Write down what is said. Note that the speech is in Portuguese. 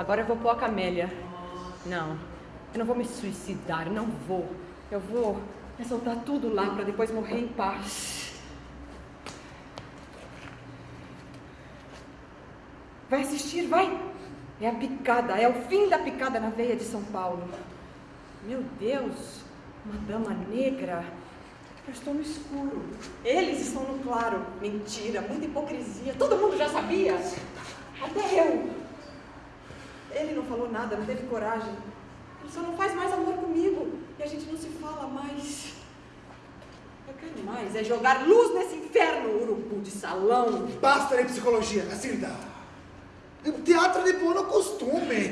Agora eu vou pôr a camélia. Não, eu não vou me suicidar, não vou. Eu vou soltar tudo lá para depois morrer em paz. Vai assistir, vai! É a picada, é o fim da picada na veia de São Paulo. Meu Deus, uma dama negra. Eu estou no escuro. Eles estão no claro. Mentira, muita hipocrisia. Todo mundo já sabia. Até eu. Ele não falou nada, não teve coragem. Ele só não faz mais amor comigo. E a gente não se fala mais. Eu quero mais, é jogar luz nesse inferno, urubu de salão. Basta de psicologia, Cacilda. Teatro de buono costume.